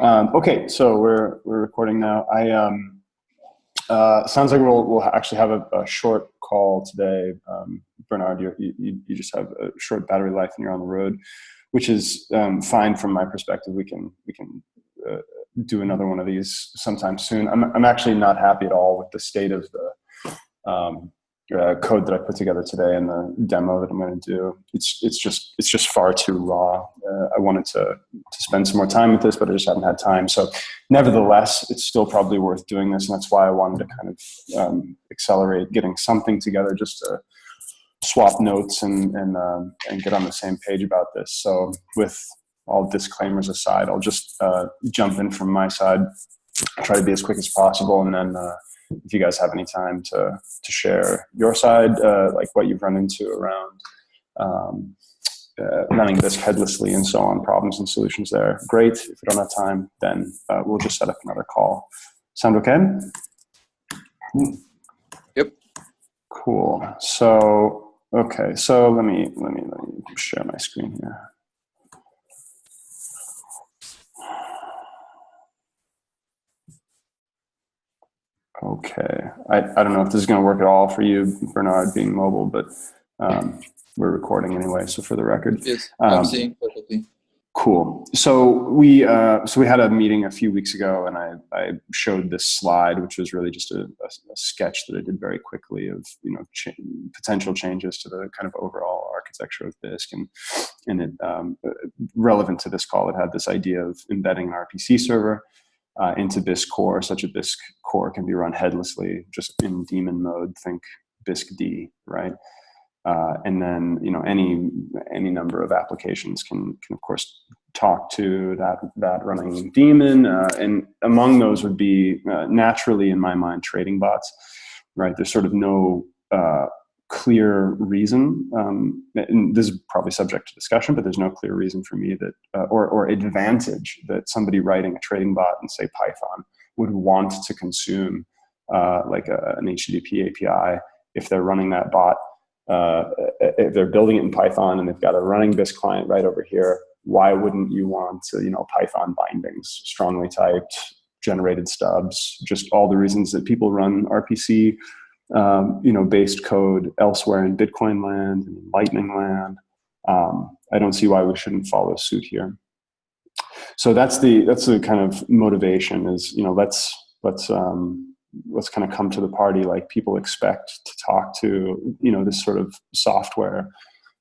Um, okay, so we're we're recording now. I um, uh, sounds like we'll we'll actually have a, a short call today. Um, Bernard, you, you you just have a short battery life and you're on the road, which is um, fine from my perspective. We can we can uh, do another one of these sometime soon. I'm I'm actually not happy at all with the state of the um, uh, code that I put together today and the demo that I'm going to do. It's it's just it's just far too raw. Uh, I wanted to to spend some more time with this, but I just haven't had time. So, nevertheless, it's still probably worth doing this, and that's why I wanted to kind of um, accelerate getting something together just to swap notes and and um, and get on the same page about this. So, with all disclaimers aside, I'll just uh, jump in from my side, try to be as quick as possible, and then uh, if you guys have any time to to share your side, uh, like what you've run into around um, uh, running this headlessly and so on, problems and solutions there. Great. If we don't have time, then uh, we'll just set up another call. Sound okay? Yep. Cool. So okay. So let me let me let me share my screen here. Okay. I, I don't know if this is going to work at all for you, Bernard, being mobile, but um, we're recording anyway. So for the record, Yes, Um, I'm seeing perfectly. cool. So we uh, so we had a meeting a few weeks ago, and I I showed this slide, which was really just a, a, a sketch that I did very quickly of you know ch potential changes to the kind of overall architecture of Bisq, and and it um, relevant to this call, it had this idea of embedding an RPC server uh, into Bisq core, such a Bisq core can be run headlessly, just in daemon mode. Think Bisq-D, right? Uh, and then you know any any number of applications can can of course talk to that that running daemon, uh, and among those would be uh, naturally in my mind trading bots, right? There's sort of no uh, clear reason, um, and this is probably subject to discussion, but there's no clear reason for me that, uh, or, or advantage that somebody writing a trading bot in say Python would want to consume uh, like a, an HTTP API if they're running that bot, uh, if they're building it in Python and they've got a running Bisq client right over here, why wouldn't you want, to, you know, Python bindings, strongly typed, generated stubs, just all the reasons that people run RPC um, you know, based code elsewhere in Bitcoin land and Lightning land. Um, I don't see why we shouldn't follow suit here. So that's the that's the kind of motivation is you know let's let's um, let's kind of come to the party like people expect to talk to you know this sort of software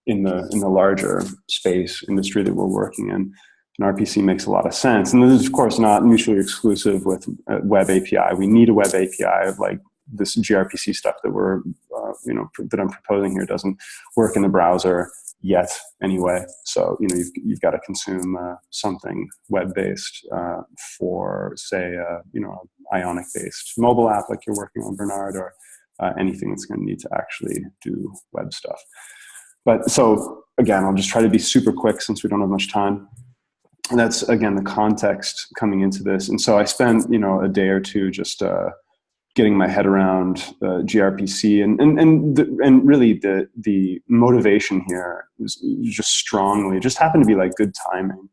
in the in the larger space industry that we're working in. And RPC makes a lot of sense. And this is of course not mutually exclusive with web API. We need a web API of like this gRPC stuff that we're, uh, you know, that I'm proposing here doesn't work in the browser yet anyway. So, you know, you've, you've got to consume uh, something web-based uh, for, say, uh, you know, Ionic-based mobile app like you're working on, Bernard, or uh, anything that's going to need to actually do web stuff. But so, again, I'll just try to be super quick since we don't have much time. And that's, again, the context coming into this. And so I spent, you know, a day or two just uh, getting my head around uh, gRPC and and and the, and really the the motivation here was just strongly it just happened to be like good timing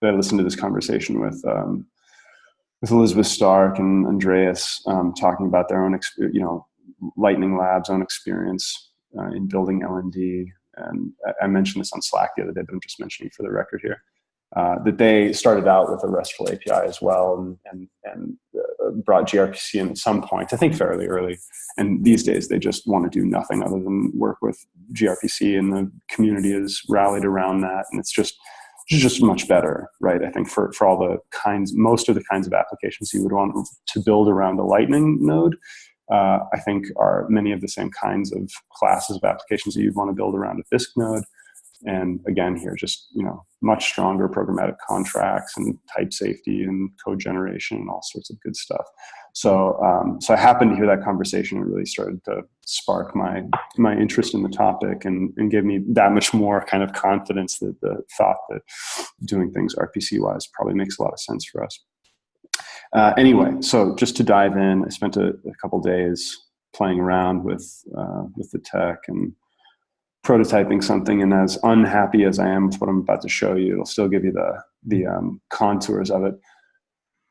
that I listened to this conversation with um, with Elizabeth Stark and Andreas um, talking about their own you know Lightning Labs own experience uh, in building LND and I mentioned this on Slack the other day but I'm just mentioning for the record here uh, that they started out with a RESTful API as well and, and, and uh, brought gRPC in at some point, I think fairly early. And these days they just want to do nothing other than work with gRPC and the community has rallied around that. And it's just, it's just much better, right? I think for, for all the kinds, most of the kinds of applications you would want to build around a Lightning node, uh, I think are many of the same kinds of classes of applications that you'd want to build around a Bisq node. And again, here, just you know, much stronger programmatic contracts and type safety and code generation and all sorts of good stuff. So, um, so I happened to hear that conversation and really started to spark my my interest in the topic and, and give me that much more kind of confidence that the thought that doing things RPC wise probably makes a lot of sense for us. Uh, anyway, so just to dive in, I spent a, a couple days playing around with uh, with the tech and prototyping something and as unhappy as I am with what I'm about to show you, it'll still give you the, the um, contours of it.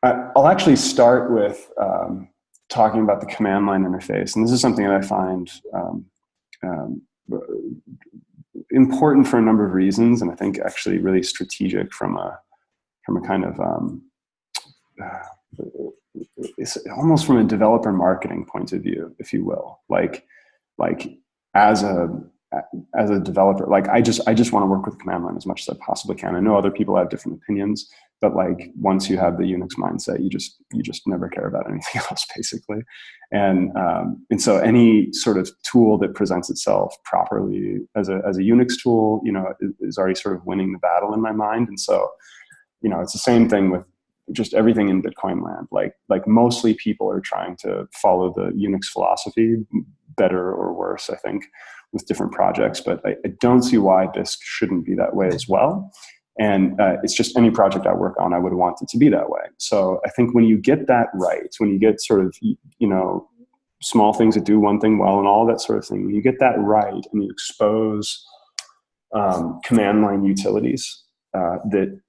I'll actually start with um, talking about the command line interface, and this is something that I find um, um, important for a number of reasons, and I think actually really strategic from a from a kind of um, uh, almost from a developer marketing point of view, if you will. Like, like as a as a developer, like I just I just want to work with command line as much as I possibly can. I know other people have different opinions, but like once you have the Unix mindset, you just you just never care about anything else basically. And um, and so any sort of tool that presents itself properly as a as a Unix tool, you know, is, is already sort of winning the battle in my mind. And so, you know, it's the same thing with just everything in Bitcoin land. Like like mostly people are trying to follow the Unix philosophy, better or worse, I think with different projects, but I, I don't see why Bisq shouldn't be that way as well. And uh, it's just any project I work on, I would want it to be that way. So I think when you get that right, when you get sort of, you know, small things that do one thing well and all that sort of thing, when you get that right and you expose um, command line utilities uh, that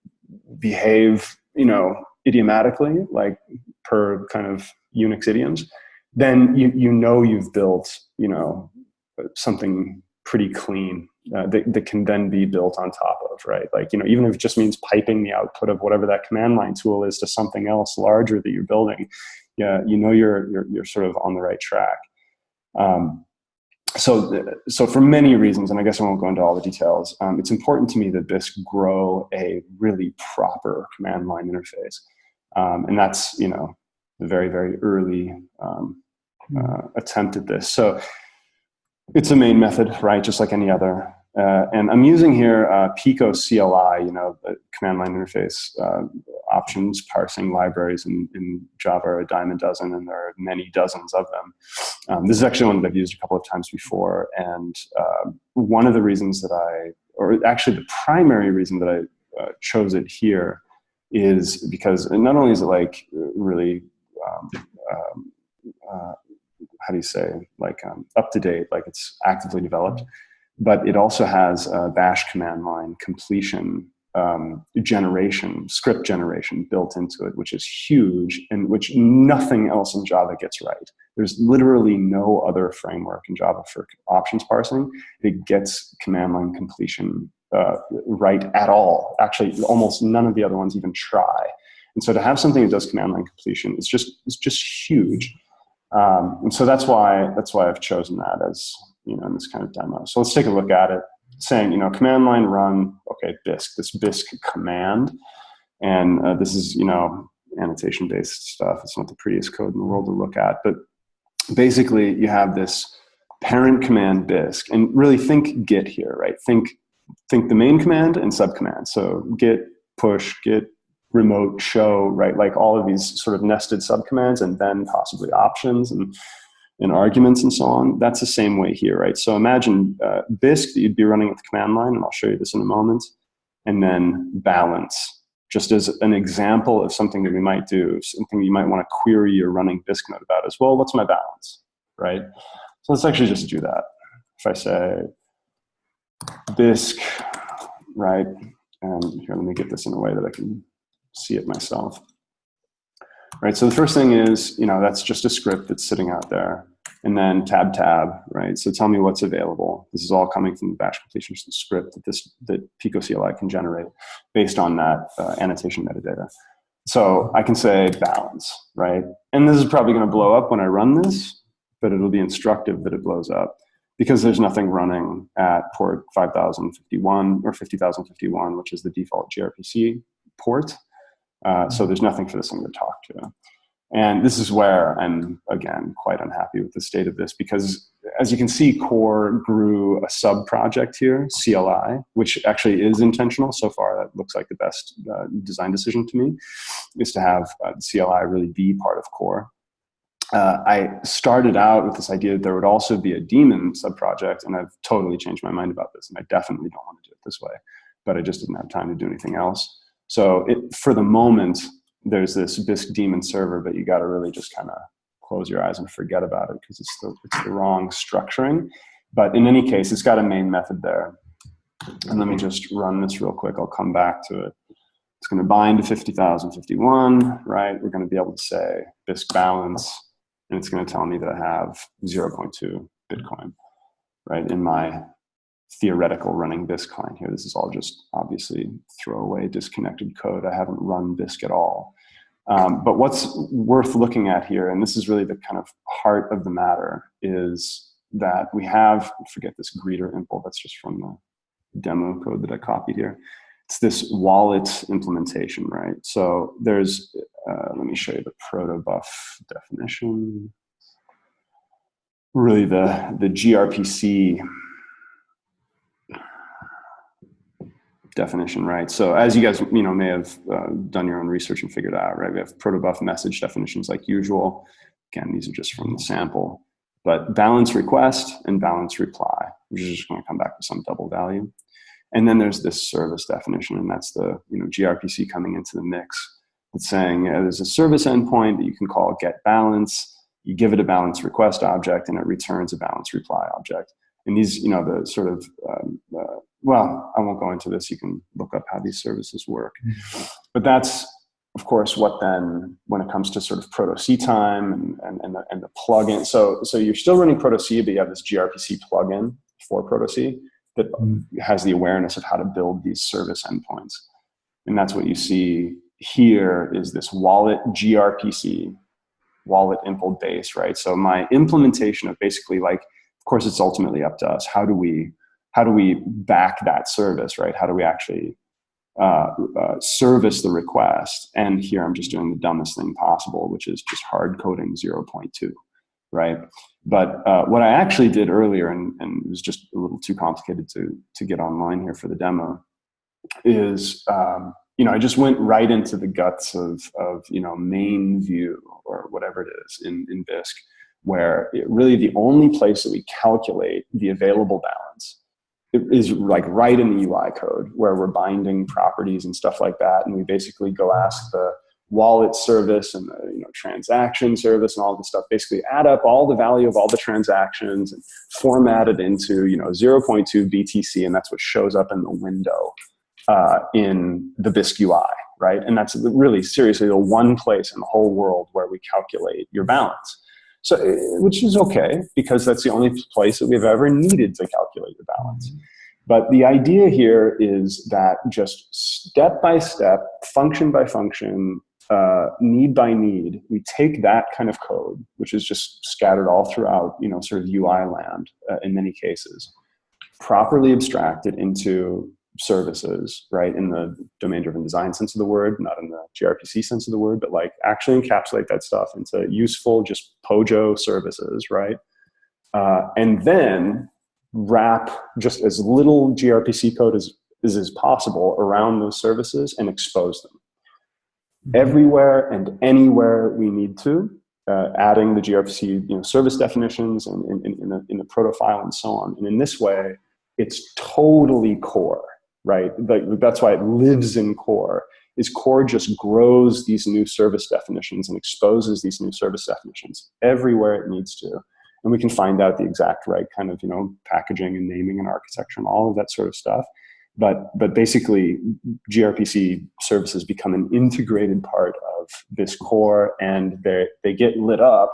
behave, you know, idiomatically, like per kind of Unix idioms, then you, you know you've built, you know, something pretty clean uh, that, that can then be built on top of, right? Like, you know, even if it just means piping the output of whatever that command line tool is to something else larger that you're building, yeah, you know you're, you're, you're sort of on the right track. Um, so, so for many reasons, and I guess I won't go into all the details, um, it's important to me that Bisq grow a really proper command line interface. Um, and that's, you know, very, very early um, uh, attempt at this. So it's a main method, right? Just like any other. Uh, and I'm using here uh, picocli, you know, the command line interface uh, options parsing libraries in, in, Java are a dime a dozen, and there are many dozens of them. Um, this is actually one that I've used a couple of times before, and uh, one of the reasons that I, or actually the primary reason that I uh, chose it here is because not only is it like really um, um, uh, how do you say, like um, up to date, like it's actively developed. But it also has a bash command line completion um, generation, script generation built into it, which is huge and which nothing else in Java gets right. There's literally no other framework in Java for options parsing that gets command line completion uh, right at all. Actually, almost none of the other ones even try. And so to have something that does command line completion is just, is just huge. Um, and so that's why that's why I've chosen that as you know in this kind of demo. So let's take a look at it. Saying you know command line run okay Bisq this Bisq command, and uh, this is you know annotation based stuff. It's not the prettiest code in the world to look at, but basically you have this parent command Bisq, and really think Git here, right? Think think the main command and sub command. So Git push Git remote show, right? Like all of these sort of nested subcommands and then possibly options and, and arguments and so on. That's the same way here, right? So imagine uh, Bisq that you'd be running at the command line, and I'll show you this in a moment, and then balance, just as an example of something that we might do, something you might want to query your running Bisq node about as well. What's my balance, right? So let's actually just do that. If I say Bisq, right, and here, let me get this in a way that I can see it myself. Right, so the first thing is, you know, that's just a script that's sitting out there. And then tab tab, right? So tell me what's available. This is all coming from the bash completion script that this that picocli can generate based on that uh, annotation metadata. So I can say balance, right? And this is probably going to blow up when I run this, but it'll be instructive that it blows up because there's nothing running at port 5051 or 50051, which is the default gRPC port. Uh, so there's nothing for this thing to talk to. And this is where I'm, again, quite unhappy with the state of this because as you can see, Core grew a sub project here, CLI, which actually is intentional. So far, that looks like the best uh, design decision to me, is to have uh, CLI really be part of Core. Uh, I started out with this idea that there would also be a daemon subproject, and I've totally changed my mind about this, and I definitely don't want to do it this way, but I just didn't have time to do anything else. So it, for the moment, there's this Bisq daemon server, but you got to really just kind of close your eyes and forget about it because it's the, it's the wrong structuring. But in any case, it's got a main method there. And let me just run this real quick. I'll come back to it. It's going to bind to 50,051, right? We're going to be able to say Bisq balance, and it's going to tell me that I have 0.2 Bitcoin, right, in my theoretical running Bisq client here. This is all just obviously throwaway disconnected code. I haven't run Bisq at all. Um, but what's worth looking at here, and this is really the kind of heart of the matter, is that we have, forget this greeter impl, that's just from the demo code that I copied here. It's this wallet implementation, right? So there's, uh, let me show you the protobuf definition. Really the, the gRPC definition, right? So as you guys, you know, may have uh, done your own research and figured out, right? We have protobuf message definitions like usual. Again, these are just from the sample. But balance request and balance reply, which is just going to come back with some double value. And then there's this service definition, and that's the you know gRPC coming into the mix. It's saying uh, there's a service endpoint that you can call get balance. You give it a balance request object, and it returns a balance reply object. And these, you know, the sort of um, uh, well, I won't go into this. You can look up how these services work. Mm-hmm. But that's, of course, what then, when it comes to sort of protoc time and, and, and, the, and the plugin. So, so you're still running protoc, but you have this gRPC plugin for protoc that mm. has the awareness of how to build these service endpoints. And that's what you see here is this wallet gRPC, wallet impl base, right? So my implementation of basically like, of course, it's ultimately up to us. How do we how do we back that service, right? How do we actually uh, uh, service the request? And here I'm just doing the dumbest thing possible, which is just hard coding 0.2, right? But uh, what I actually did earlier, and, and, it was just a little too complicated to, to get online here for the demo, is um, you know, I just went right into the guts of, of you know, main view or whatever it is in, in Bisq, where it, really the only place that we calculate the available balance is like right in the UI code where we're binding properties and stuff like that. And we basically go ask the wallet service and the you know, transaction service and all this stuff, basically add up all the value of all the transactions and format it into you know 0.2 BTC, and that's what shows up in the window uh, in the Bisq UI, right? And that's really seriously the one place in the whole world where we calculate your balance. So, uh, which is okay because that's the only place that we've ever needed to calculate the balance. But the idea here is that just step by step, function by function, uh, need by need, we take that kind of code, which is just scattered all throughout, you know, sort of UI land uh, in many cases, properly abstract it into services, right, in the domain-driven design sense of the word, not in the gRPC sense of the word, but like actually encapsulate that stuff into useful, just POJO services, right? Uh, and then wrap just as little gRPC code as, as is possible around those services and expose them. Mm-hmm. Everywhere and anywhere we need to, uh, adding the gRPC you know, service definitions and in, in, in, the, in the proto file and so on. And in this way, it's totally core right? That's why it lives in core, is core just grows these new service definitions and exposes these new service definitions everywhere it needs to. And we can find out the exact right kind of, you know, packaging and naming and architecture and all of that sort of stuff. But, but basically, gRPC services become an integrated part of this core and they, they get lit up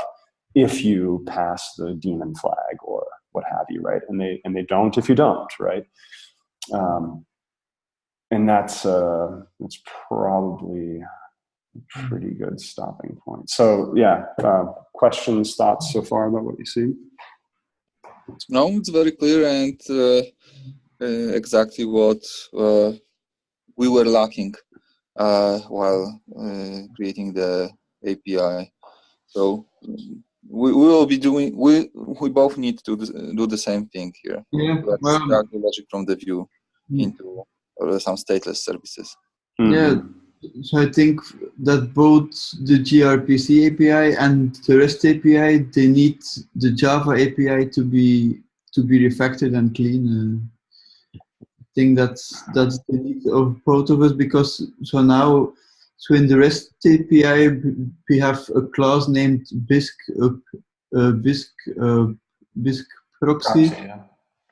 if you pass the daemon flag or what have you, right? And they, and they don't if you don't, right? Um, and that's uh, that's probably a pretty good stopping point. So yeah, uh, questions, thoughts so far about what you see? No, it's very clear and uh, uh exactly what uh, we were lacking uh, while creating the API. So we, we will be doing we we both need to do the same thing here. Yeah, Let's well, the logic from the view mm. into or some stateless services. Mm -hmm. Yeah, so I think that both the gRPC API and the REST API, they need the Java API to be to be refactored and clean. Uh, I think that's that's the need of both of us because so now so in the REST API we have a class named Bisq uh, uh, Bisq uh, Bisq proxy. proxy yeah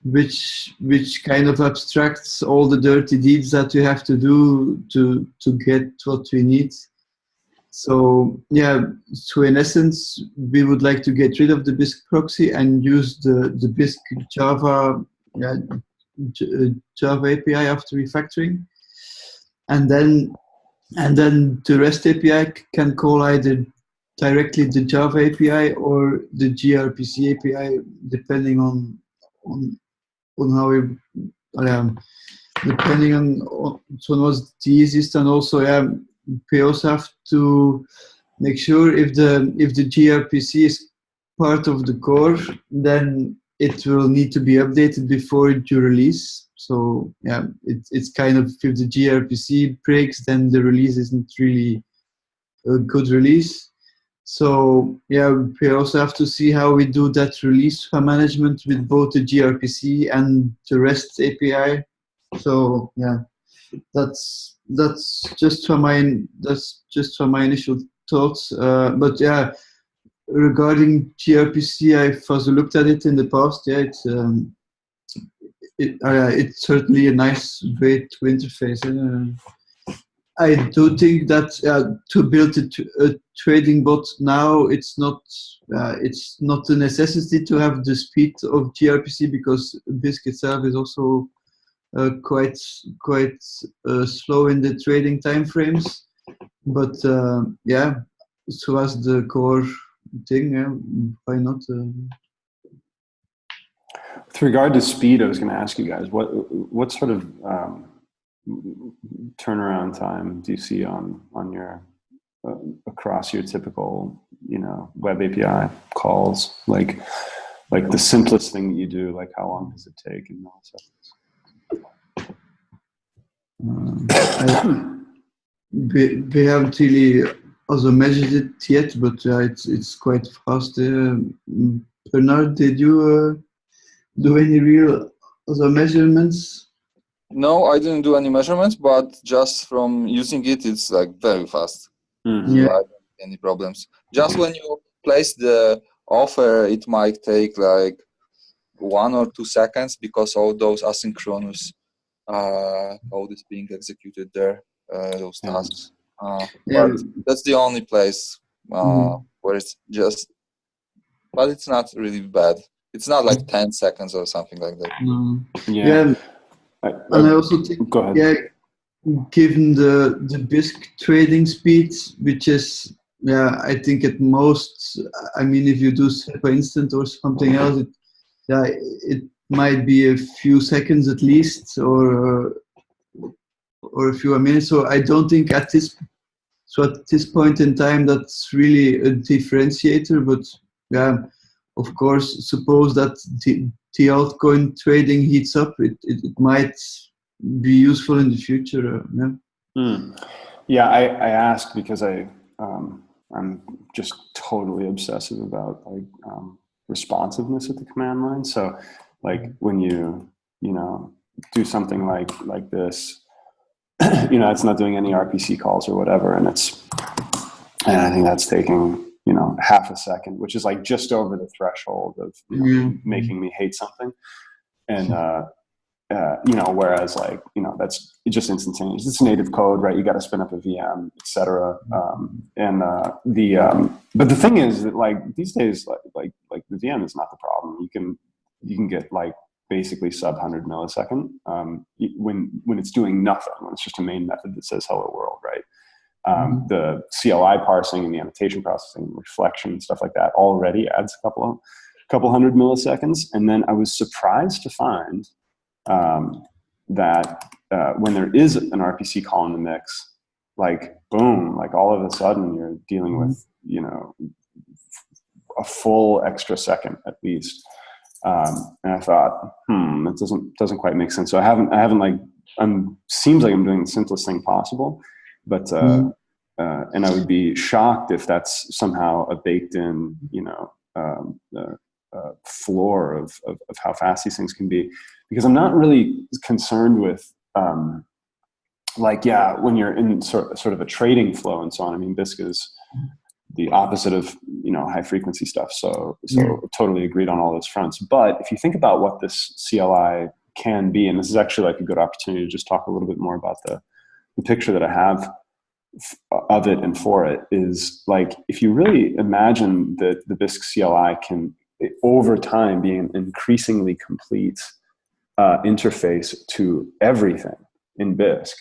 which which kind of abstracts all the dirty deeds that we have to do to to get what we need. So yeah, so in essence, we would like to get rid of the Bisq proxy and use the the Bisq Java yeah, uh, Java API after refactoring, and then and then the REST API can call either directly the Java API or the gRPC API, depending on on on how we um, depending on, so what's the easiest and also yeah we also have to make sure if the if the gRPC is part of the core then it will need to be updated before you release. So yeah it, it's kind of if the gRPC breaks then the release isn't really a good release so yeah, we also have to see how we do that release management with both the gRPC and the REST API. So yeah, that's that's just for my that's just for my initial thoughts. Uh, but yeah, regarding gRPC, I've also looked at it in the past. Yeah, it's um, it, uh, it's certainly a nice way to interface. Uh, I do think that uh, to build a, trading bot now, it's not uh, it's not a necessity to have the speed of gRPC because Bisq itself is also uh, quite quite uh, slow in the trading time frames. But uh, yeah, so as the core thing, yeah, why not? Uh, With regard to speed, I was going to ask you guys what what sort of um, turnaround time do you see on on your uh, across your typical you know web API calls like like the simplest thing that you do like how long does it take in milliseconds Um, we, haven't really also measured it yet, but uh, it's it's quite fast. Uh, Bernard, did you uh, do any real other measurements? No, I didn't do any measurements, but just from using it, it's like very fast. So Yeah. I don't see any problems. Just when you place the offer, it might take like one or two seconds because all those asynchronous uh, code is being executed there, uh, those tasks. Uh, Yeah. But that's the only place uh, Mhm. where it's just, but it's not really bad. It's not like 10 seconds or something like that. No. yeah, Yeah, I, and I also think go ahead yeah, given the the Bisq trading speeds, which is yeah, I think at most, I mean, if you do SEPA instant or something else, it yeah, it might be a few seconds at least, or or a few minutes. So I don't think at this so at this point in time that's really a differentiator. But yeah, of course, suppose that the, the altcoin trading heats up, it, it, it might be useful in the future. Uh, yeah. Hmm. Yeah, I, I asked because I um, I'm just totally obsessive about like um, responsiveness at the command line. So like when you you know do something like like this, you know, it's not doing any RPC calls or whatever, and it's and I think that's taking you know half a second, which is like just over the threshold of you know, Yeah. making me hate something, and uh, uh, you know, whereas like, you know, that's just instantaneous. It's native code, right? You got to spin up a VM, etc. Um, and uh, the, um, but the thing is that like these days, like, like, like the VM is not the problem. You can, you can get like basically sub 100 millisecond um, when, when it's doing nothing, when it's just a main method that says hello world, right? Um, the CLI parsing and the annotation processing, reflection, and stuff like that already adds a couple of, couple hundred milliseconds. And then I was surprised to find um, that uh, when there is an RPC call in the mix, like boom, like all of a sudden you're dealing with you know a full extra second at least. Um, and I thought, hmm, that doesn't doesn't quite make sense. So I haven't I haven't like I'm seems like I'm doing the simplest thing possible, but uh, uh, and I would be shocked if that's somehow a baked in you know um, uh, uh, floor of, of of how fast these things can be because I'm not really concerned with um, like yeah when you're in sort sort of a trading flow and so on. I mean, Bisq is the opposite of you know, high frequency stuff. So, so totally agreed on all those fronts. But if you think about what this CLI can be, and this is actually like a good opportunity to just talk a little bit more about the, the picture that I have of it and for it is like, if you really imagine that the Bisq CLI can over time be an increasingly complete uh, interface to everything in Bisq,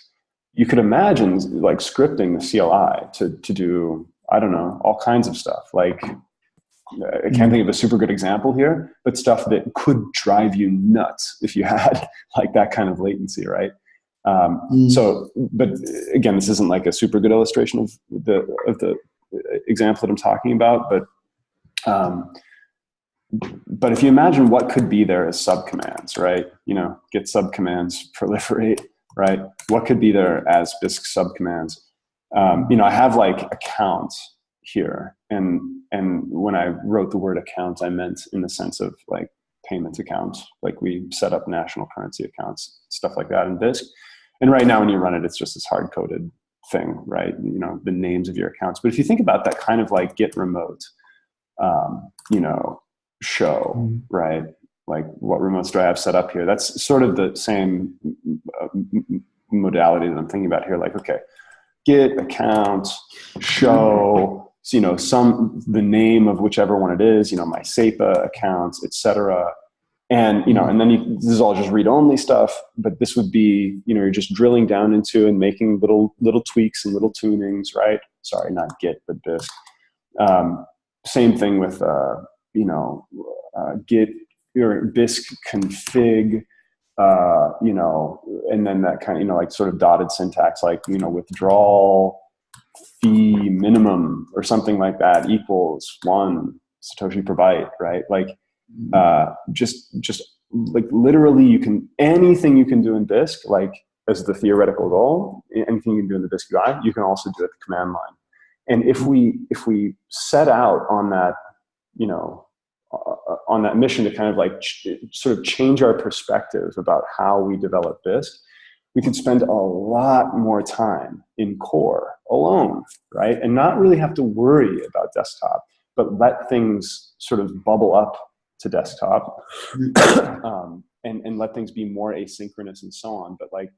you could imagine like scripting the CLI to, to do, I don't know, all kinds of stuff. Like, I can't think of a super good example here, but stuff that could drive you nuts if you had like that kind of latency, right? Um, mm. So, but again, this isn't like a super good illustration of the of the example that I'm talking about, but um, but if you imagine what could be there as subcommands, right? You know, git subcommands proliferate, right? What could be there as Bisq subcommands? Um, you know, I have like accounts here, and and when I wrote the word account, I meant in the sense of like payment accounts, like we set up national currency accounts, stuff like that in Bisq. And right now, when you run it, it's just this hard coded thing, right? You know, the names of your accounts. But if you think about that kind of like git remote, um, you know, show, mm. right? Like what remotes do I have set up here? That's sort of the same uh, modality that I'm thinking about here. Like, okay, git account show, you know, some the name of whichever one it is, you know, my SEPA accounts, etc. And you know, and then you, this is all just read-only stuff. But this would be, you know, you're just drilling down into and making little little tweaks and little tunings, right? Sorry, not Git, but Bisq. Um, same thing with uh, you know, uh, git your Bisq config, uh, you know, and then that kind of, you know, like sort of dotted syntax, like, you know, withdrawal fee minimum or something like that equals one Satoshi per byte, right? Like. Uh, just, just like literally you can, anything you can do in Bisq, like as the theoretical goal, anything you can do in the Bisq UI, you can also do at the command line. And if we, if we set out on that you know, uh, on that mission to kind of like sort of change our perspective about how we develop Bisq, we could spend a lot more time in core alone, right? And not really have to worry about desktop, but let things sort of bubble up to desktop um, and, and let things be more asynchronous and so on. But like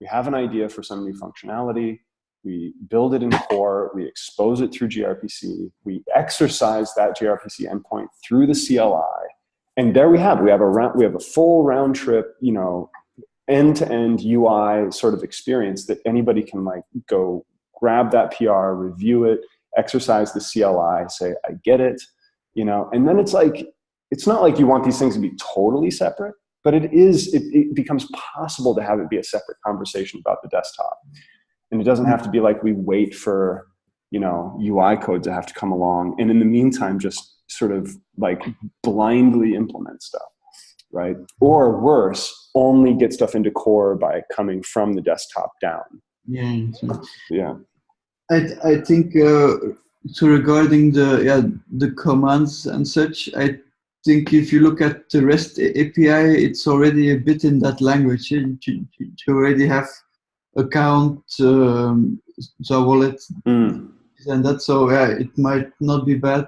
we have an idea for some new functionality, we build it in core, we expose it through gRPC, we exercise that gRPC endpoint through the CLI, and there we have we have a round, we have a full round trip, you know, end to end UI sort of experience that anybody can like go grab that PR, review it, exercise the CLI, say I get it, you know, and then it's like it's not like you want these things to be totally separate, but it is it, it becomes possible to have it be a separate conversation about the desktop. And it doesn't have to be like we wait for, you know, UI code to have to come along. And in the meantime, just sort of like blindly implement stuff, right? Or worse, only get stuff into core by coming from the desktop down. Yeah. Yeah. I, I think uh, so regarding the yeah the commands and such, I think if you look at the REST API, it's already a bit in that language. You, you, you already have account um, so wallet. Mm. and that so yeah it might not be bad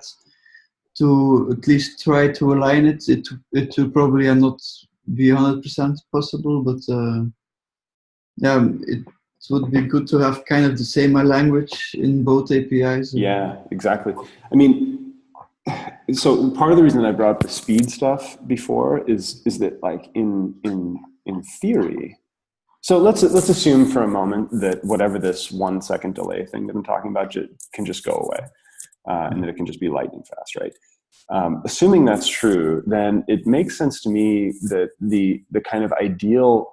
to at least try to align it. It it will probably not be 100% possible but uh, yeah it would be good to have kind of the same language in both apis yeah exactly. I mean so part of the reason i brought up the speed stuff before is is that like in in in theory so let's let's assume for a moment that whatever this one second delay thing that I'm talking about can just go away, uh, and that it can just be lightning fast, right? Um, assuming that's true, then it makes sense to me that the the kind of ideal,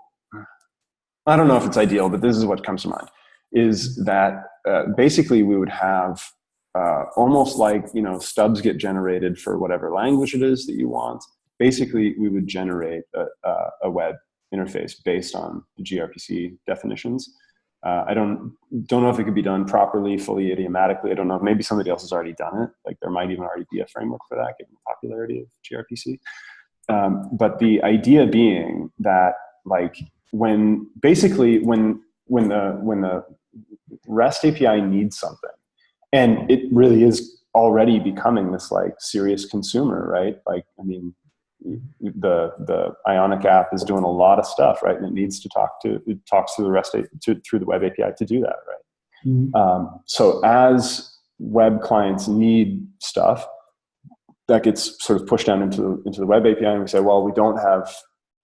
I don't know if it's ideal, but this is what comes to mind, is that uh, basically we would have uh, almost like you know stubs get generated for whatever language it is that you want. Basically, we would generate a, a web interface based on the gRPC definitions. Uh, I don't don't know if it could be done properly, fully idiomatically. I don't know. Maybe somebody else has already done it. Like there might even already be a framework for that, given the popularity of gRPC. Um, but the idea being that like when basically when when the when the REST API needs something, and it really is already becoming this like serious consumer, right? Like, I mean, the the Ionic app is doing a lot of stuff, right? And it needs to talk to it talks to the REST to, through the web API to do that, right? Mhm. Um, so as web clients need stuff, that gets sort of pushed down into into the web API, and we say, well, we don't have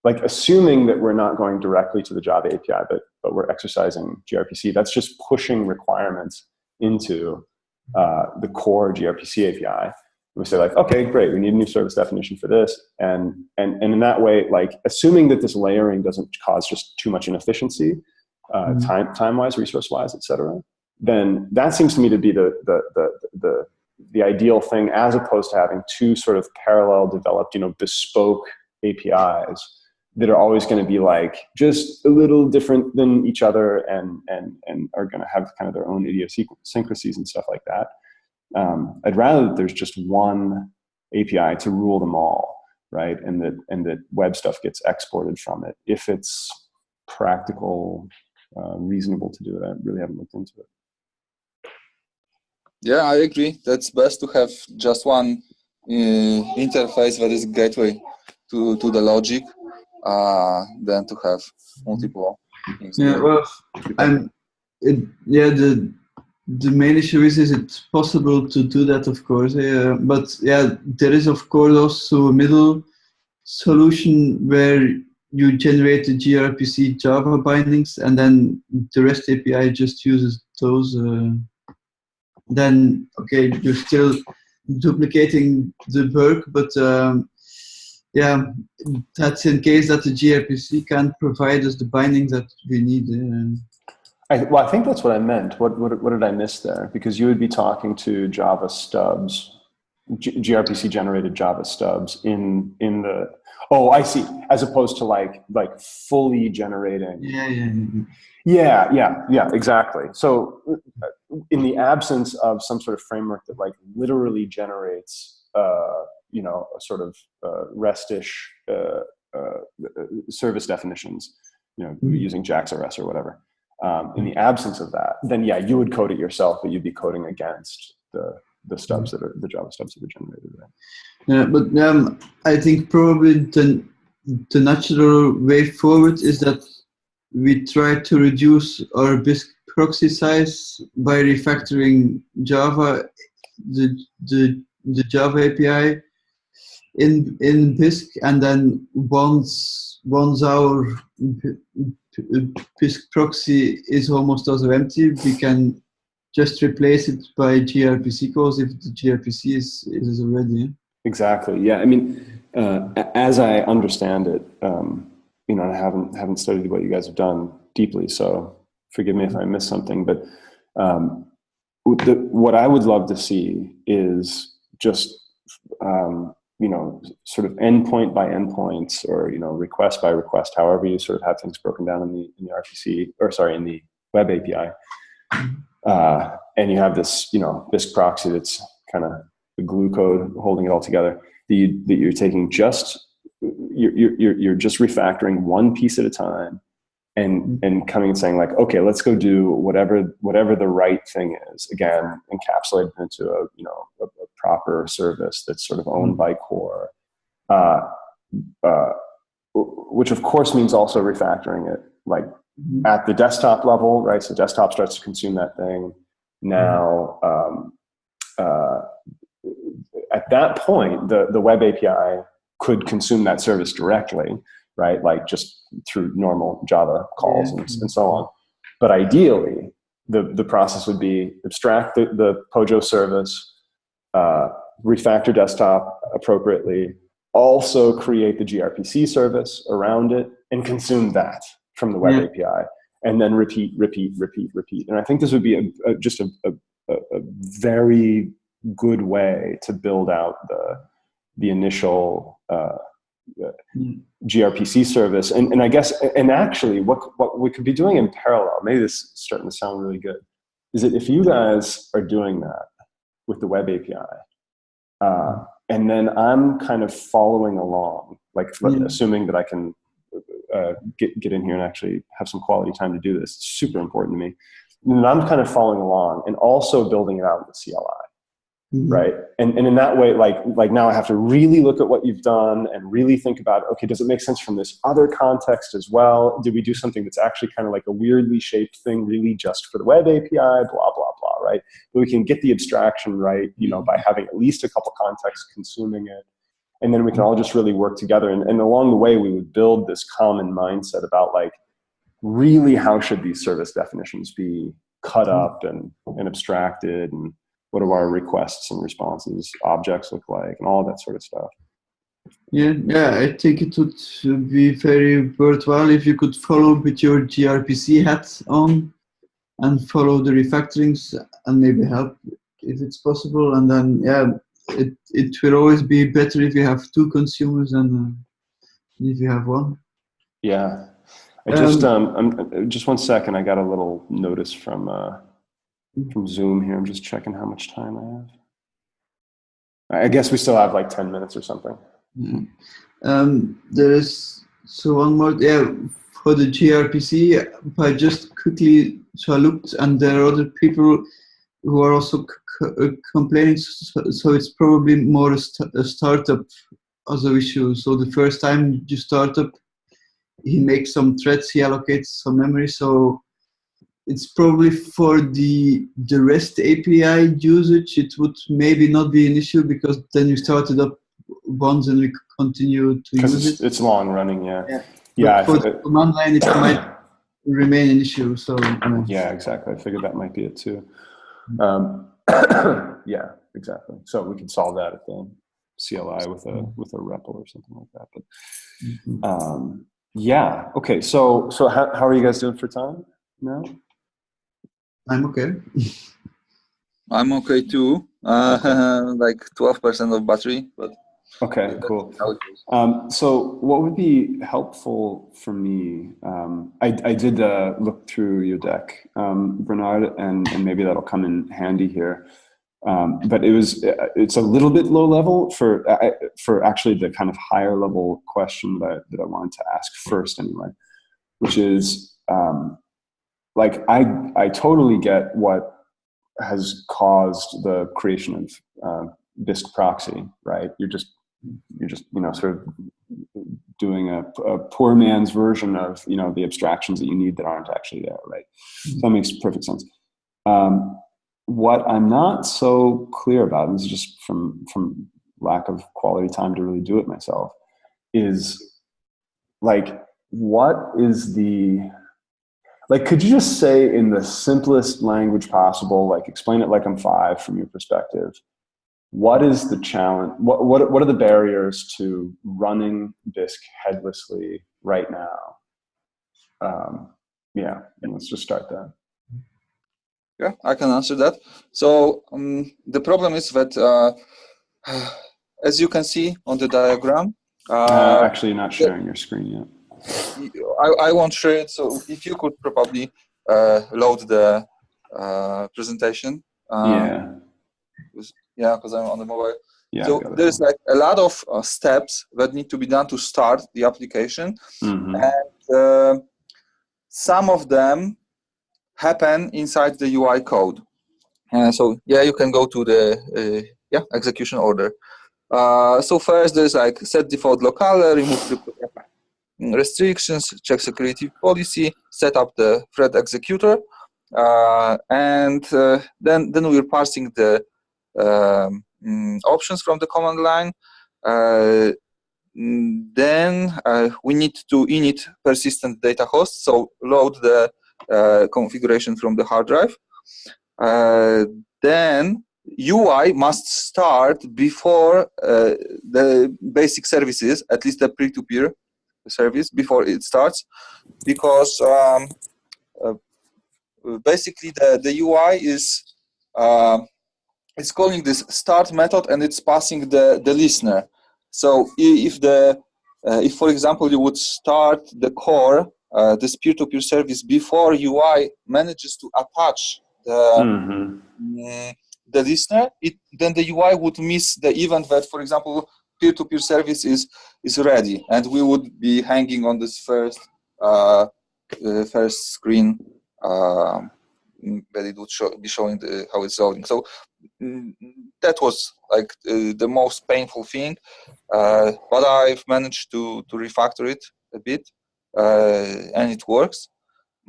like assuming that we're not going directly to the Java API, but but we're exercising gRPC. That's just pushing requirements into uh, the core gRPC API. We say like, okay, great, we need a new service definition for this, and and and in that way, like assuming that this layering doesn't cause just too much inefficiency, uh, Mhm. time time wise, resource wise, et cetera, then that seems to me to be the the the the the ideal thing, as opposed to having two sort of parallel developed, you know, bespoke APIs that are always going to be like just a little different than each other and and and are going to have kind of their own idiosyncrasies and stuff like that. Um, I'd rather that there's just one API to rule them all, right? And that and that web stuff gets exported from it if it's practical, uh, reasonable to do it. I really haven't looked into it. Yeah, I agree. That's best to have just one uh, interface that is gateway to, to the logic uh, than to have multiple. Yeah, well, and it, yeah, the the main issue is is it possible to do that, of course. Yeah, but yeah, there is of course also a middle solution where you generate the gRPC Java bindings, and then the REST API just uses those. Uh, then okay, you're still duplicating the work, but um, yeah, that's in case that the gRPC can't provide us the binding that we need. Uh, I, well, I think that's what I meant. What, what, what did I miss there? Because you would be talking to Java stubs, G, gRPC generated Java stubs in in the. Oh, I see. As opposed to like like fully generating. yeah, yeah, yeah. Yeah, yeah, yeah, exactly. So, uh, in the absence of some sort of framework that like literally generates, uh, you know, a sort of uh, REST-ish uh, uh, service definitions, you know, Mhm. using JAX-RS or whatever. Um, in the absence of that, then yeah, you would code it yourself, but you'd be coding against the the stubs that are the Java stubs that are generated. Right? Yeah, but um, I think probably the the natural way forward is that we try to reduce our Bisq proxy size by refactoring Java, the the the Java API in in Bisq, and then once once our Bisq proxy is almost also empty, we can just replace it by gRPC calls if the gRPC is is already. Exactly. Yeah. I mean, uh, as I understand it, um, you know, I haven't haven't studied what you guys have done deeply, so forgive me if I miss something. But um, the, what I would love to see is just um, you know, sort of endpoint by endpoints, or you know, request by request, however you sort of have things broken down in the in the RPC, or sorry, in the web API. Uh, and you have this, you know, this proxy that's kind of the glue code holding it all together. That, you, that you're taking just you're, you're you're just refactoring one piece at a time, and and coming and saying like, okay, let's go do whatever whatever the right thing is. Again, encapsulated into a you know a, a proper service that's sort of owned by core. Uh, uh, which of course means also refactoring it like at the desktop level, right? So desktop starts to consume that thing. Now, um, uh, at that point, the, the web API could consume that service directly, right? Like just through normal Java calls and, and so on. But ideally, the, the process would be abstract the, the Pojo service, uh, refactor desktop appropriately, also create the gRPC service around it, and consume that from the web Yeah. API, and then repeat, repeat, repeat, repeat. And I think this would be a, a, just a, a, a very good way to build out the the initial uh. gRPC service. And, and I guess, and actually, what what we could be doing in parallel, maybe this is starting to sound really good, is that if you guys are doing that with the web API, uh, and then I'm kind of following along, like Yeah. assuming that I can uh, get, get in here and actually have some quality time to do this. It's super important to me. And I'm kind of following along and also building it out with CLI. Mhm. right? And, and in that way like like now i have to really look at what you've done and really think about okay does it make sense from this other context as well? Did we do something that's actually kind of like a weirdly shaped thing really just for the web api blah blah blah right? But we can get the abstraction right you know by having at least a couple contexts consuming it. And then we can all just really work together. And, and along the way we would build this common mindset about like really how should these service definitions be cut up and, and abstracted and what do our requests and responses objects look like and all that sort of stuff Yeah, yeah, I think it would be very worthwhile if you could follow with your gRPC hat on and follow the refactorings and maybe help if it's possible. And then, yeah, it, it will always be better if you have two consumers than uh, if you have one. yeah i just um, I'm, just one second i got a little notice from uh from zoom here i'm just checking how much time i have i guess we still have like 10 minutes or something Yeah. Um, there's so one more yeah for the gRPC. I just quickly so I looked and there are other people who are also uh, complaining. So, so it's probably more a, st- a startup a issue. So the first time you start up, he makes some threads, he allocates some memory. So it's probably for the the REST API usage. It would maybe not be an issue because then you start it up once and we continue to use it's, it. it's long running yeah Yeah. yeah for the command line, it might remain an issue. So uh, yeah exactly i figured that might be it too um yeah exactly so we could solve that at the cli with a with a REPL or something like that but mhm. um yeah okay so so how, how are you guys doing for time now I'm okay. I'm okay too. Uh, like 12% of battery, but okay cool how it goes. Um, so what would be helpful for me, um, I, I did uh, look through your deck, um, Bernard, and, and maybe that'll come in handy here. Um, but it was, it's a little bit low level for, uh, for actually the kind of higher level question that, that I wanted to ask first anyway, which is, um, like, I, I totally get what has caused the creation of uh, Bisq proxy, right? You're just you're just you know sort of doing a, a, poor man's version of you know the abstractions that you need that aren't actually there right? So that makes perfect sense. Um, what i'm not so clear about and this is just from from lack of quality time to really do it myself is like what is the like could you just say in the simplest language possible like explain it like i'm five from your perspective. What is the challenge what, what, what are the barriers to running Bisq headlessly right now? Um, yeah and let's just start there. Yeah, I can answer that. So um, the problem is that, uh, as you can see on the diagram, uh, uh, actually not sharing your screen yet I, I won't share it. So if you could probably uh, load the uh, presentation. Um, yeah Yeah, because I'm on the mobile. yeah so there's like a lot of uh, steps that need to be done to start the application. Mhm. and uh, some of them happen inside the UI code. Uh, so yeah, you can go to the uh, yeah execution order. Uh, so first, there's like set default locale, remove the restrictions, check security policy, set up the thread executor, uh, and uh, then then we're parsing the um, mm, options from the command line. Uh, then uh, we need to init persistent data host, so load the uh, configuration from the hard drive. Uh, then UI must start before the basic services, at least the peer-to-peer service, before it starts, because um, uh, basically the, the UI is uh, it's calling this start method and it's passing the, the listener. So if the, uh, if for example you would start the core, uh, this peer-to-peer service before UI manages to attach the Mhm. mm, the listener, it then the UI would miss the event that, for example, peer-to-peer service is is ready, and we would be hanging on this first uh, uh, first screen um, that it would show, be showing the, how it's loading. So mm, that was like uh, the most painful thing, uh, but I've managed to to refactor it a bit, uh, and it works.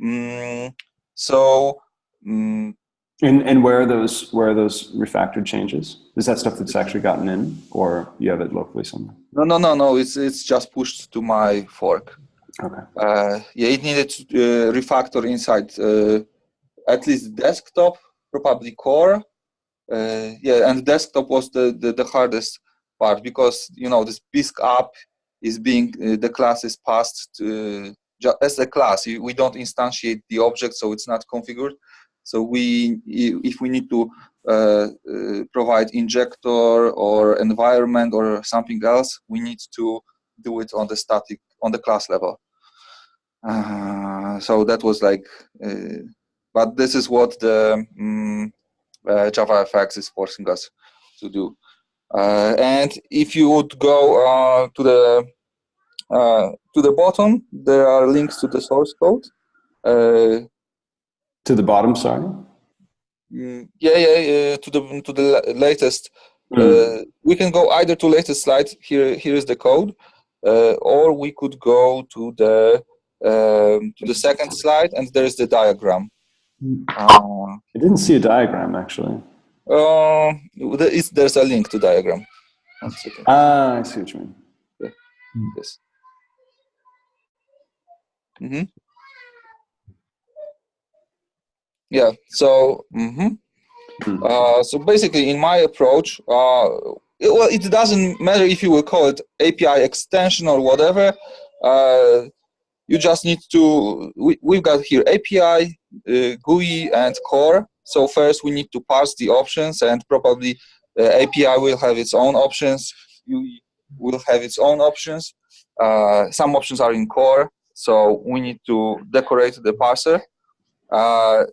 Mm, so. Mm, And and where are those where are those refactored changes? Is that stuff that's actually gotten in, or you have it locally somewhere? no, no, no, no. It's it's just pushed to my fork. Okay. Uh, yeah, it needed to uh, refactor inside uh, at least desktop, probably core. Uh, yeah, and desktop was the, the, the hardest part because you know this Bisq app is being uh, the class is passed to ju- as a class. We don't instantiate the object, so it's not configured. So we, if we need to uh, uh, provide injector or environment or something else, we need to do it on the static on the class level. Uh, so that was like, uh, but this is what the um, uh, JavaFX is forcing us to do. Uh, and if you would go to the to the bottom, there are links to the source code. Uh, To the bottom, sorry. mm, yeah, yeah, yeah, to the to the latest. Mm. Uh, we can go either to latest slide. Here, here is the code, uh, or we could go to the um, to the second slide, and there is the diagram. Mm. Uh, I didn't see a diagram actually. uh, there is, there's a link to diagram. Ah, I see what you mean. Yes. hmm Yeah. So. hmm Hmm. Uh, so basically, in my approach, uh, it, well, it doesn't matter if you will call it API extension or whatever. Uh, you just need to. We, we've got here API, uh, GUI, and core. So first, we need to parse the options, and probably uh, API will have its own options. GUI will have its own options. Uh, some options are in core, so we need to decorate the parser. Uh,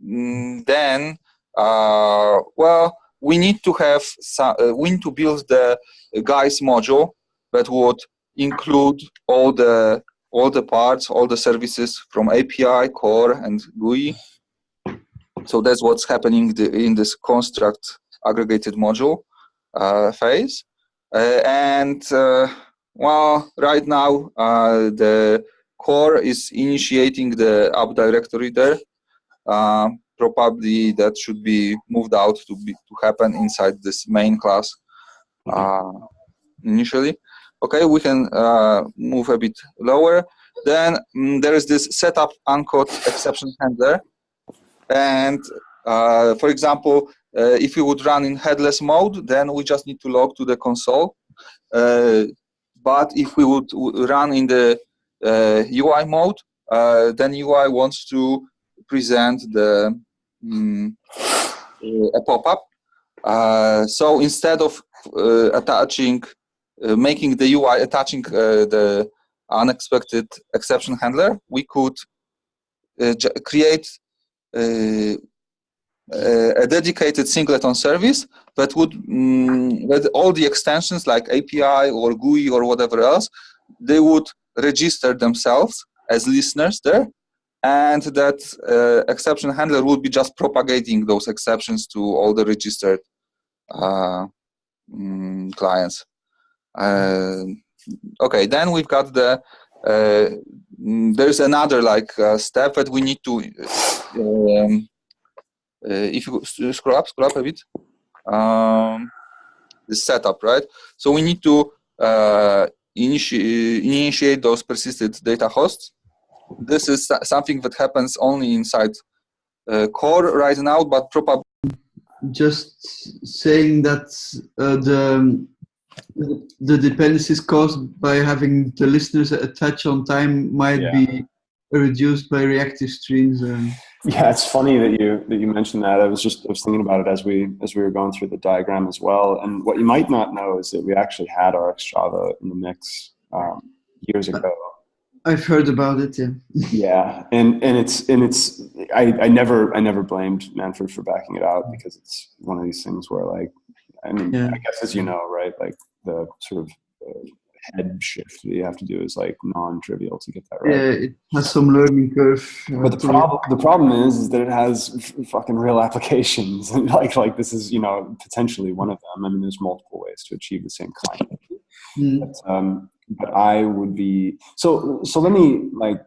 then uh, well, we need to have some, uh, we need to build the Guice module that would include all the all the parts, all the services from API, core, and GUI. So that's what's happening in this construct aggregated module uh, phase. Uh, and uh, well, right now the core is initiating the app directory there. Um, probably that should be moved out to be to happen inside this main class uh, initially. Okay, we can uh, move a bit lower. Then mm, there is this setup uncaught exception handler, and uh, for example, uh, if we would run in headless mode, then we just need to log to the console. Uh, but if we would run in the uh, UI mode, uh, then UI wants to present the uh, a pop-up. Uh, so instead of uh, attaching, uh, making the UI attaching uh, the unexpected exception handler, we could uh, create uh, uh, a dedicated singleton service that would mm, that all the extensions like API or GUI or whatever else, they would register themselves as listeners there and that uh, exception handler would be just propagating those exceptions to all the registered uh, mm, clients. Uh, okay, then we've got the uh, there's another like uh, step that we need to um, uh, if you scroll up, scroll up a bit. Um, the setup, right? So we need to initi- initiate those persisted data hosts this is something that happens only inside uh, core right now, but probably Just saying that uh, the the dependencies caused by having the listeners attach on time might Yeah. be reduced by reactive streams. Um, Yeah, it's funny that you that you mentioned that. I was just I was thinking about it as we as we were going through the diagram as well. And what you might not know is that we actually had RxJava in the mix um, years ago. I've heard about it. Yeah. Yeah, and and it's and it's I, I never I never blamed Manfred for backing it out because it's one of these things where like I mean Yeah. I guess as you know right like the sort of uh, head shift that you have to do is like non-trivial to get that right. Yeah, it has some learning curve. uh, But the problem, the problem is, is that it has fucking real applications, and like, like this is, you know, potentially one of them. I mean, there's multiple ways to achieve the same kind. Mm. But, um, but I would be so. So let me like.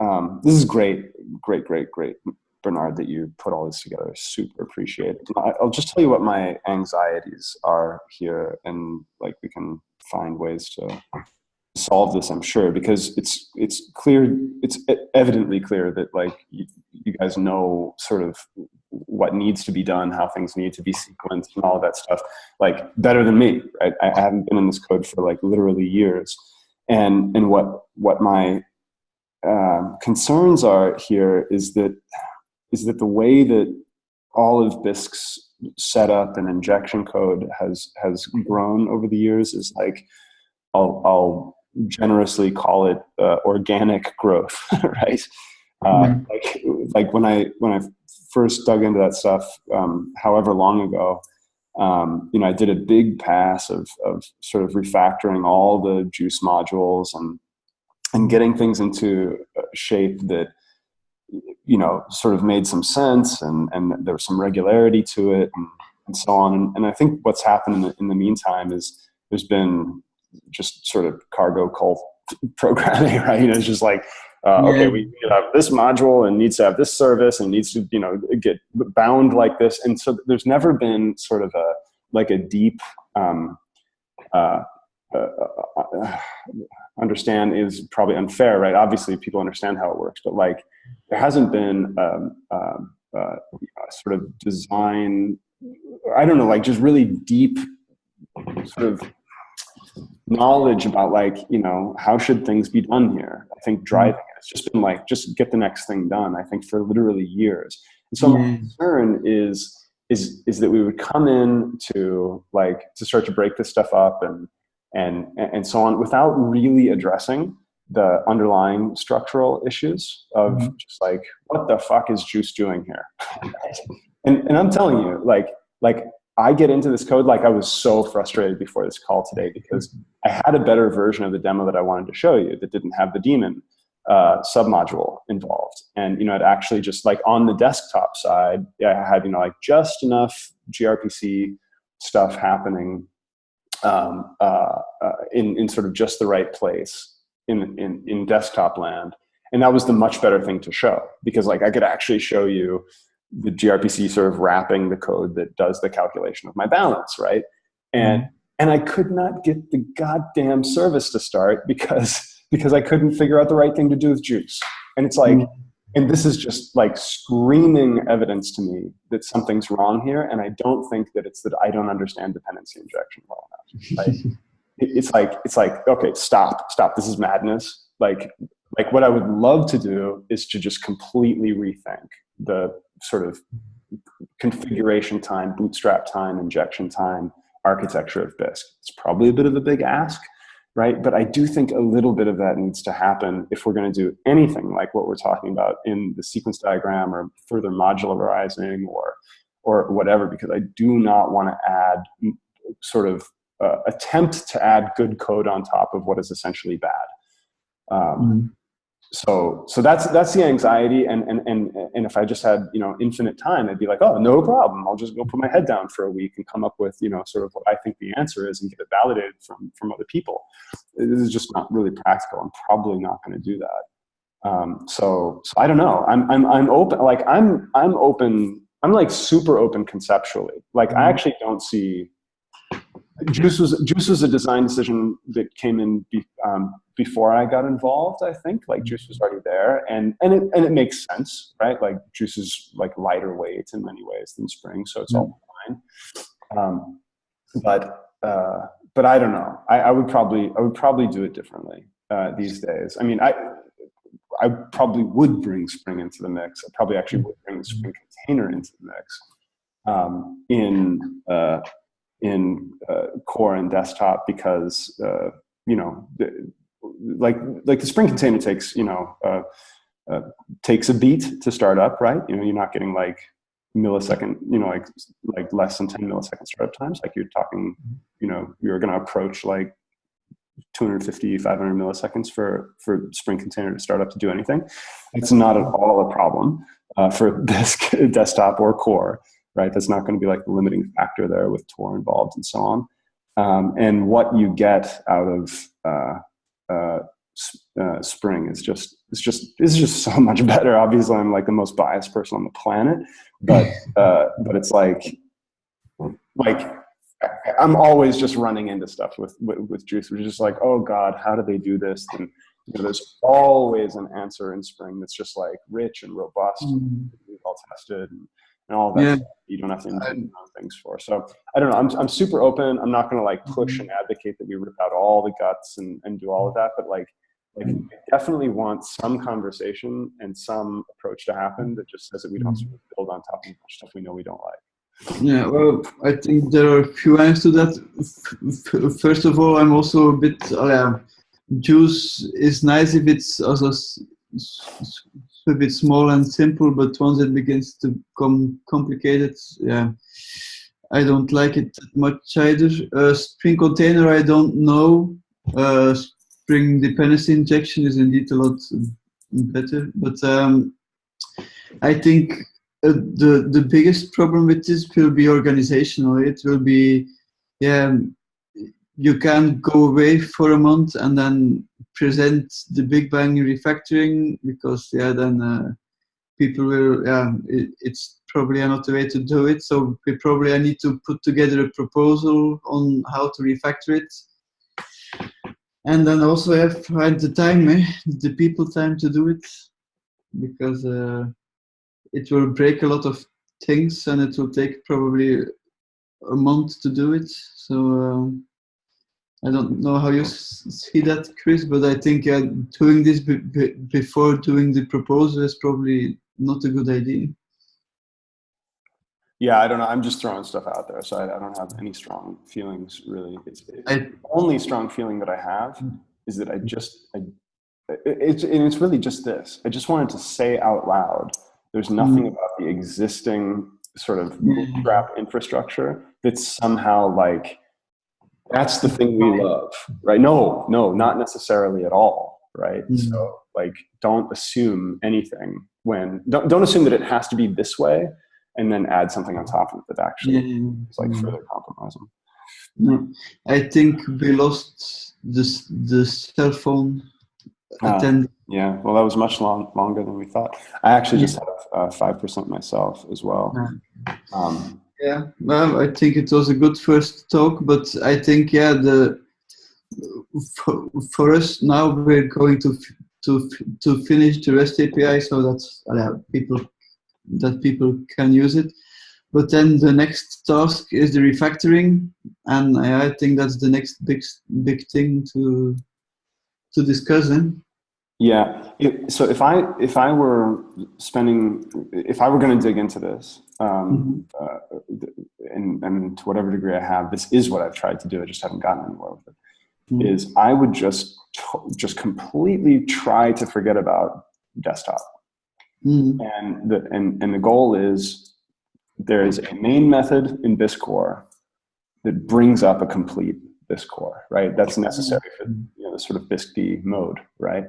Um, this is great, great, great, great, Bernard, that you put all this together. Super appreciate. it. I'll just tell you what my anxieties are here, and like we can find ways to solve this. I'm sure because it's it's clear, it's evidently clear that like you, you guys know sort of what needs to be done, how things need to be sequenced, and all of that stuff like better than me, right? I, haven't been in this code for like literally years, and and what what my um, concerns are here is that is that the way that all of Bisq's setup and injection code has has grown over the years is like I'll, I'll generously call it uh, organic growth, right? Uh, like like when I when I first dug into that stuff, um, however long ago, um, you know, I did a big pass of of sort of refactoring all the Guice modules and and getting things into shape that you know sort of made some sense and and there was some regularity to it and, and so on. And, and I think what's happened in the, in the meantime is there's been just sort of cargo cult programming right? You know, it's just like uh, okay we need to have this module and needs to have this service and needs to you know get bound like this. And so there's never been sort of a like a deep um, uh, uh, uh, understand is probably unfair, right? Obviously, people understand how it works, but like there hasn't been um, um, uh, a sort of design. I don't know, like just really deep sort of knowledge about like you know how should things be done here. I think driving it. It's just been like just get the next thing done. I think for literally years. And so my concern is is is that we would come in to like to start to break this stuff up and and and so on without really addressing the underlying structural issues of Mhm. just like what the fuck is Guice doing here? And and i'm telling you like like i get into this code like i was so frustrated before this call today because i had a better version of the demo that i wanted to show you that didn't have the daemon uh, submodule involved. And you know it actually just like on the desktop side i had you know like just enough grpc stuff happening um, uh, uh, in, in sort of just the right place in, in, in desktop land. And that was the much better thing to show because like I could actually show you the gRPC sort of wrapping the code that does the calculation of my balance, right? And, mm-hmm. and I could not get the goddamn service to start because, because I couldn't figure out the right thing to do with Guice. And it's like, mm-hmm. and this is just like screaming evidence to me that something's wrong here and i don't think that it's that i don't understand dependency injection well enough right? It- it's like it's like okay stop stop this is madness like like what i would love to do is to just completely rethink the sort of configuration time bootstrap time injection time architecture of bisq it's probably a bit of a big ask right? But I do think a little bit of that needs to happen if we're going to do anything like what we're talking about in the sequence diagram or further modularizing or or whatever, because I do not want to add sort of uh, attempt to add good code on top of what is essentially bad. Um, Mm. so so that's that's the anxiety and and and and if i just had you know infinite time i'd be like oh no problem i'll just go put my head down for a week and come up with you know sort of what i think the answer is and get it validated from from other people this is just not really practical i'm probably not going to do that um, so so i don't know i'm i'm i'm open like i'm i'm open i'm like super open conceptually like i Mhm. actually don't see Guice was Guice was a design decision that came in be, um, before I got involved. I think like Guice was already there, and and it and it makes sense, right? Like Guice is like lighter weight in many ways than Spring, so it's all fine. Um, but uh, but I don't know. I, I would probably I would probably do it differently uh, these days. I mean, I I probably would bring Spring into the mix. I probably actually would bring the Spring container into the mix um, in. Uh, in uh, core and desktop because uh, you know the, like like the spring container takes you know uh, uh, takes a beat to start up right? You know you're not getting like millisecond you know like like less than 10 millisecond startup times. Like you're talking you know you're going to approach like 250, 500 milliseconds for, for Spring Container to start up to do anything. It's not at all a problem uh, for this desktop or core, right? That's not going to be like the limiting factor there with Tor involved and so on. Um, and what you get out of uh, uh, uh, Spring is just it's just it's just so much better. Obviously, I'm like the most biased person on the planet, but uh, but it's like like I'm always just running into stuff with, with, with Guice, which is just like, oh God, how do they do this? And you know, there's always an answer in Spring that's just like rich and robust, Mhm. well tested, and, and all that. Yeah. you don't have to invent things for. So I don't know. I'm I'm super open. I'm not going to like push and advocate that we rip out all the guts and and do all of that, but like. Like, I definitely want some conversation and some approach to happen that just says that we don't sort of build on top of stuff we know we don't like. Yeah, well, I think there are a few answers to that. First of all, I'm also a bit, uh, yeah, Guice is nice if it's also a bit small and simple, but once it begins to become complicated, yeah, I don't like it that much either. Uh, Spring Container, I don't know. Uh, Spring dependency injection is indeed a lot better, but um, I think uh, the the biggest problem with this will be organizational. It will be, yeah, you can go away for a month and then present the Big Bang refactoring because yeah, then uh, people will yeah, it, it's probably another way to do it. So we probably I need to put together a proposal on how to refactor it. And then also have find the time, eh? the people time to do it, because uh, it will break a lot of things and it will take probably a month to do it. So um, I don't know how you see that, Chris, but I think uh, doing this be- be- before doing the proposal is probably not a good idea. Yeah, I don't know. I'm just throwing stuff out there, so I, I don't have any strong feelings really. It's, it's I- the only strong feeling that I have Mm. is that I just, I, it- it's and it's really just this. I just wanted to say out loud. There's nothing about the existing sort of Yeah. bootstrap infrastructure that's somehow like that's the thing we love, right? No, no, not necessarily at all, right? Mm. So like, don't assume anything when don't don't assume that it has to be this way and then add something on top of it that actually Yeah, is like mm. further compromising. No, I think we lost this the cell phone Ah. attend. Yeah, well, that was much long, longer than we thought. I actually just have uh, five percent myself as well. Um, Yeah, well, I think it was a good first talk, but I think yeah, the for, for us now we're going to to to finish the REST API so that uh, people that people can use it. But then the next task is the refactoring, and I, I think that's the next big big thing to to discuss. Then. Yeah. It, so if I if I were spending if I were going to dig into this, um, uh, and, and to whatever degree I have, this is what I've tried to do. I just haven't gotten anywhere with it. Mhm. Is I would just just completely try to forget about desktop. Mhm. and the and, and the goal is there is a main method in Bisq core that brings up a complete Bisq core, right? That's necessary for you know the sort of Bisq mode, right?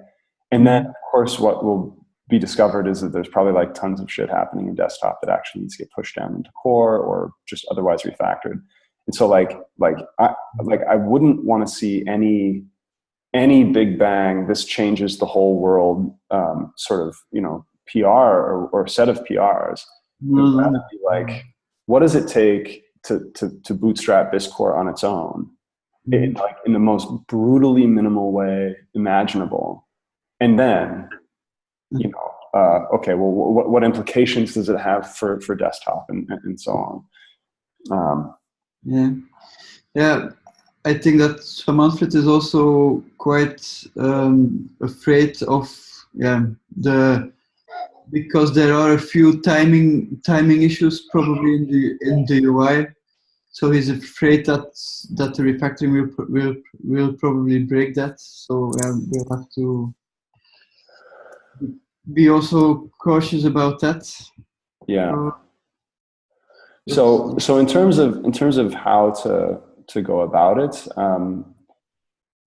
And then of course what will be discovered is that there's probably like tons of shit happening in desktop that actually needs to get pushed down into core or just otherwise refactored. And so like like I like I wouldn't want to see any any big bang this changes the whole world um, sort of you know PR or, or set of PRs. Rather be like, what does it take to, to, to bootstrap Bisq core on its own in, like, in the most brutally minimal way imaginable? And then, you know, uh, okay, well, what, what implications does it have for, for desktop and, and, so on? Um, Yeah, yeah. I think that Manfred is also quite um, afraid of yeah the because there are a few timing timing issues probably in the in the UI. So he's afraid that that the refactoring will will will probably break that. So we'll have to be also cautious about that. yeah. Uh, So, so in terms of in terms of how to to go about it, um,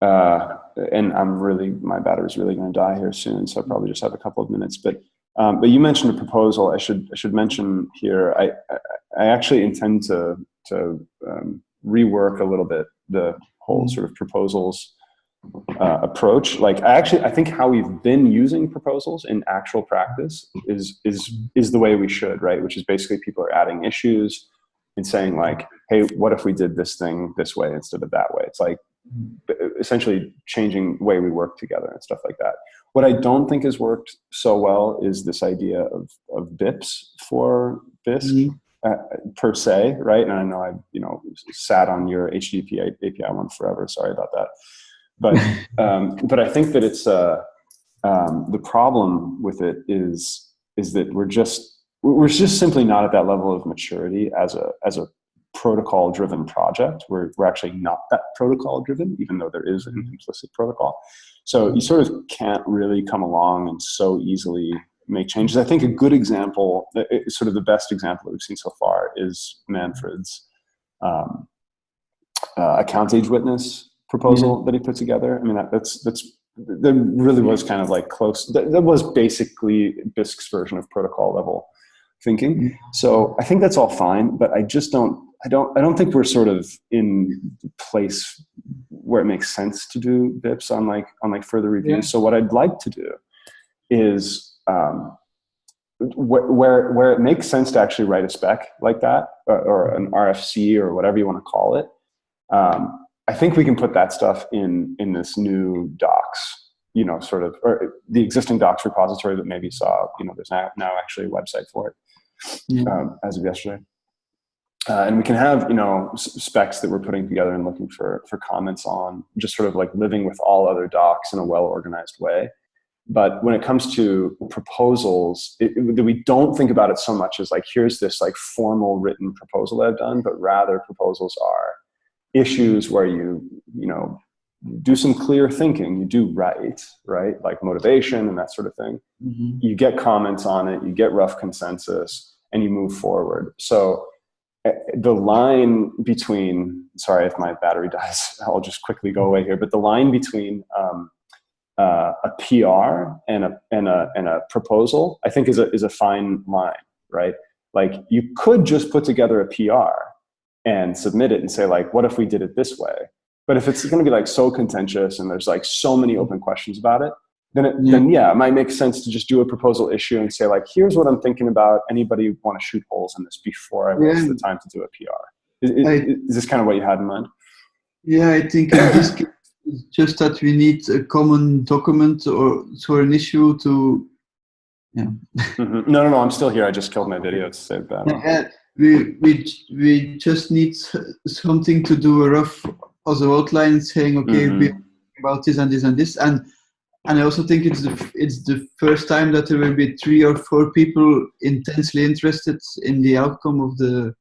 uh, and I'm really, my battery's really going to die here soon, so I probably just have a couple of minutes. But, um, but you mentioned a proposal. I should, I should mention here. I, I, I actually intend to to um, rework a little bit the whole sort of proposals uh, approach. Like, I actually, I think how we've been using proposals in actual practice is is is the way we should, right? Which is basically people are adding issues and saying like, hey, what if we did this thing this way instead of that way? It's like essentially changing the way we work together and stuff like that. What I don't think has worked so well is this idea of, of BIPs for Bisq Mhm. uh, per se, right? And I know I, you know, sat on your HTTP API one forever. Sorry about that. But, um, but I think that it's, uh, um, the problem with it is, is that we're just, we're just simply not at that level of maturity as a, as a protocol driven project. We're, we're actually not that protocol driven, even though there is an implicit protocol. So you sort of can't really come along and so easily make changes. I think a good example, uh, uh, sort of the best example that we've seen so far is Manfred's um, uh, account age witness proposal that he put together. I mean, that, that's, that's, that really was kind of like close. That, that was basically Bisq's version of protocol level thinking. So I think that's all fine, but I just don't, I don't, I don't think we're sort of in place where it makes sense to do BIPs on like, on like further reviews. Yeah. So what I'd like to do is, um, wh- where, where it makes sense to actually write a spec like that, or, or an RFC or whatever you want to call it. Um, I think we can put that stuff in, in this new docs, you know, sort of, or the existing docs repository that maybe saw, you know, there's now, now actually a website for it Yeah. um, as of yesterday. Uh, and we can have, you know, specs that we're putting together and looking for, for comments on, just sort of like living with all other docs in a well-organized way. But when it comes to proposals, it, it- we don't think about it so much as like, here's this like formal written proposal I've done, but rather proposals are issues where you, you know, do some clear thinking, you do write, right? Like motivation and that sort of thing Mhm. you get comments on it, you get rough consensus, and you move forward. So eh, the line between, sorry if my battery dies, I'll just quickly go away here, but the line between um, uh, a PR and a, and, a, and a proposal, I think is a, is a fine line, right? Like you could just put together a PR and submit it and say like, what if we did it this way? But if it's going to be like so contentious and there's like so many open questions about it, then it, Yeah. then yeah, it might make sense to just do a proposal issue and say like, here's what I'm thinking about. Anybody want to shoot holes in this before I waste Yeah. the time to do a PR? Is, is, I- is this kind of what you had in mind? Yeah, I think in this case, just that we need a common document or for an issue to. Mhm. No, no, no. I'm still here. I just killed my video to save that. Yeah, we we we just need something to do a rough a outline saying okay Mhm. we about this and this and this and and I also think it's the it's the first time that there will be three or four people intensely interested in the outcome of the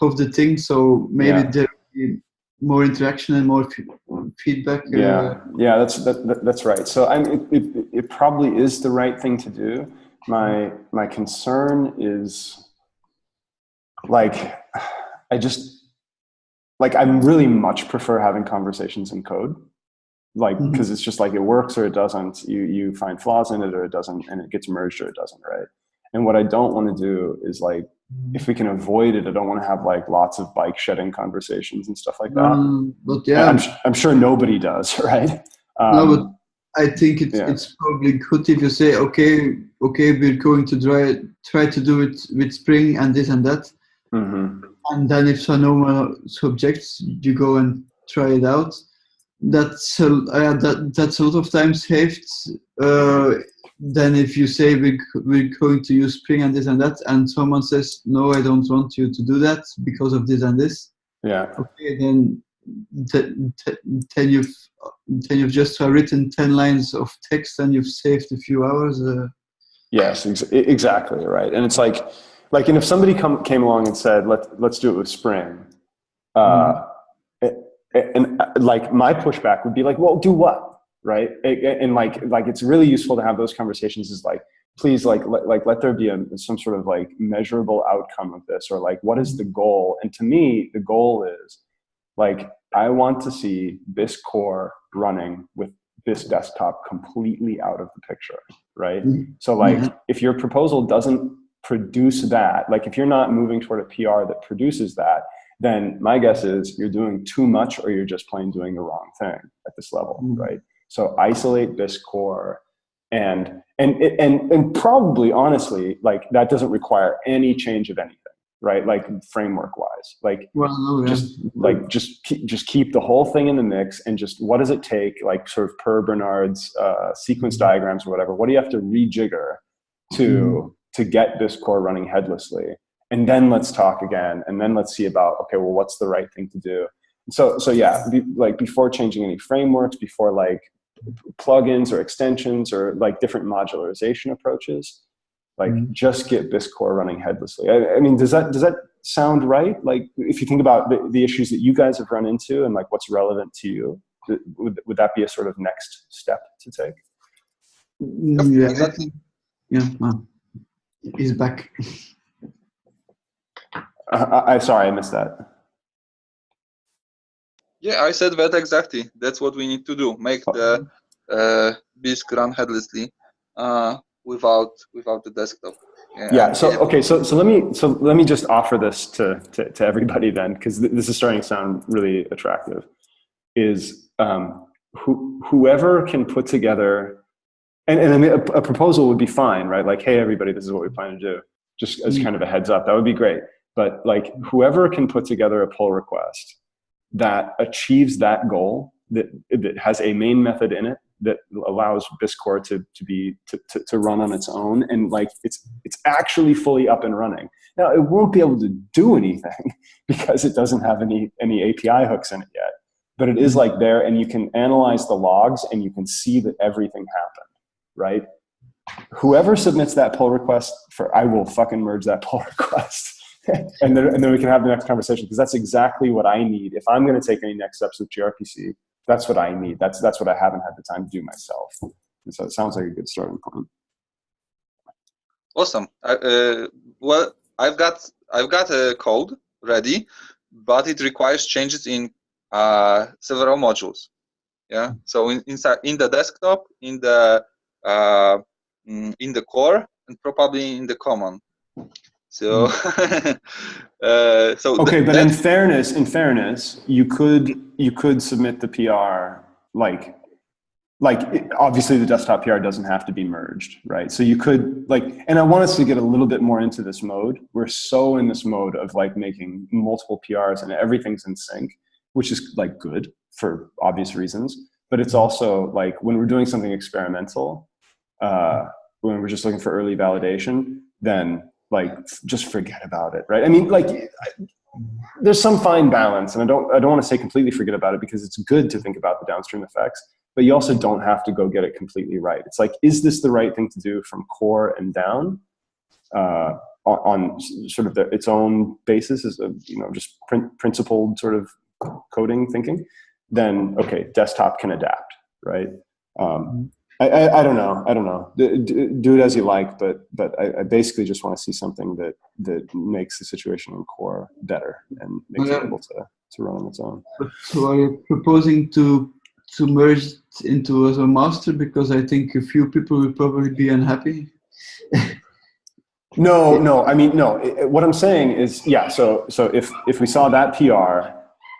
of the thing. So maybe Yeah. there will be more interaction and more f- feedback. uh, Yeah, yeah, that's that, that, that's right. So I mean, it, it, it probably is the right thing to do. My my concern is like I just like I'm really much prefer having conversations in code, like because it's just like it works or it doesn't. You you find flaws in it or it doesn't, and it gets merged or it doesn't, right? And what I don't want to do is like if we can avoid it, I don't want to have like lots of bike shedding conversations and stuff like that. Um, but Yeah, I'm, I'm sure nobody does, right? No, Um, but I think it's yeah. it's probably good if you say, okay, okay, we're going to try try to do it with Spring and this and that, mhm. and then if so no one subjects, you go and try it out. That's a, uh, that that's a lot of time saved. Uh, then if you say we we're going to use Spring and this and that, and someone says no, I don't want you to do that because of this and this. Yeah, Okay, then th- th- then you've then you've just written ten lines of text and you've saved a few hours. Uh, yes, ex- exactly, right. And it's like, like, and if somebody come came along and said, "Let let's do it with Spring," uh, it- it- and uh, like my pushback would be like, "Well, do what?" Right? And like, like it's really useful to have those conversations. Is like, please, like, let, like, let there be a, some sort of like measurable outcome of this, or like, what is the goal? And to me, the goal is like I want to see this core running with this desktop completely out of the picture, right? Mhm. So like, Mhm. if your proposal doesn't produce that, like if you're not moving toward a PR that produces that, then my guess is you're doing too much or you're just plain doing the wrong thing at this level, Mhm. right? So isolate this core and, and, and, and probably honestly, like that doesn't require any change of anything, right? Like framework wise, like Well, yeah. just like just keep, just keep the whole thing in the mix and just what does it take like sort of per bernard's uh, sequence diagrams or whatever what do you have to rejigger to to get this core running headlessly. And then let's talk again and then let's see about okay well what's the right thing to do? So so yeah be, like before changing any frameworks before like plugins or extensions or like different modularization approaches like Mhm. just get this core running headlessly. I, I mean does that does that sound right? Like if you think about the, the issues that you guys have run into and like what's relevant to you would, would that be a sort of next step to take? Mm, yeah, Exactly. yeah. Well, he's back. uh, I, am sorry i missed that Yeah, I said that exactly. That's what we need to do. Make the uh, Bisq run headlessly uh, without without the desktop. yeah so okay so so let me so let me just offer this to to, to everybody then because th this is starting to sound really attractive is um who, whoever can put together and, and I mean, a, a proposal would be fine right like hey everybody this is what we plan to do just as Mm. kind of a heads up that would be great but like whoever can put together a pull request that achieves that goal that that has a main method in it that allows Bisq core to to be to, to, to run on its own and like it's it's actually fully up and running. Now it won't be able to do anything because it doesn't have any any API hooks in it yet. But it is like there and you can analyze the logs and you can see that everything happened, right? Whoever submits that pull request for I will fucking merge that pull request. and then and then we can have the next conversation because that's exactly what I need. If I'm going to take any next steps with gRPC, that's what I need. That's that's what I haven't had the time to do myself. And so it sounds like a good starting point. Awesome. Uh, well, I've got I've got a code ready, but it requires changes in uh, several modules. Yeah. So in, inside in the desktop, in the Uh, mm, in the core, and probably in the common. So, hmm. uh, so Okay, but in fairness, in fairness, you could you could submit the PR like like it- obviously the desktop PR doesn't have to be merged, right? So you could like, and I want us to get a little bit more into this mode. We're so in this mode of like making multiple PRs and everything's in sync, which is like good for obvious reasons. But it's also like when we're doing something experimental, uh, when we're just looking for early validation, then like just forget about it, right? I mean, like I- there's some fine balance, and I don't I don't want to say completely forget about it because it's good to think about the downstream effects, but you also don't have to go get it completely right. It's like, is this the right thing to do from core and down? Uh, on, sort of the, its own basis as a you know just prin- principled sort of coding thinking, then okay, desktop can adapt, right? Um, I, I, I don't know. I don't know. Do, do, it as you like, but but I, I basically just want to see something that that makes the situation in core better and makes Yeah. it able to to run on its own. So are you proposing to to merge it into as a master? Because I think a few people will probably be unhappy. No, no. I mean, no. What I'm saying is, yeah. So, so if if we saw that PR,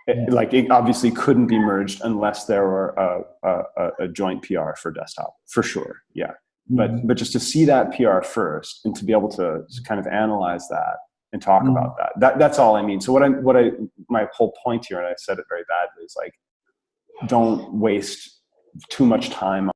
it, like it obviously couldn't be merged unless there were a, a, a- joint PR for desktop, for sure. Yeah. But but just to see that PR first and to be able to kind of analyze that and talk Mhm. about that. That that's all I mean. So what I what I my whole point here, and I said it very badly, is like, don't waste too much time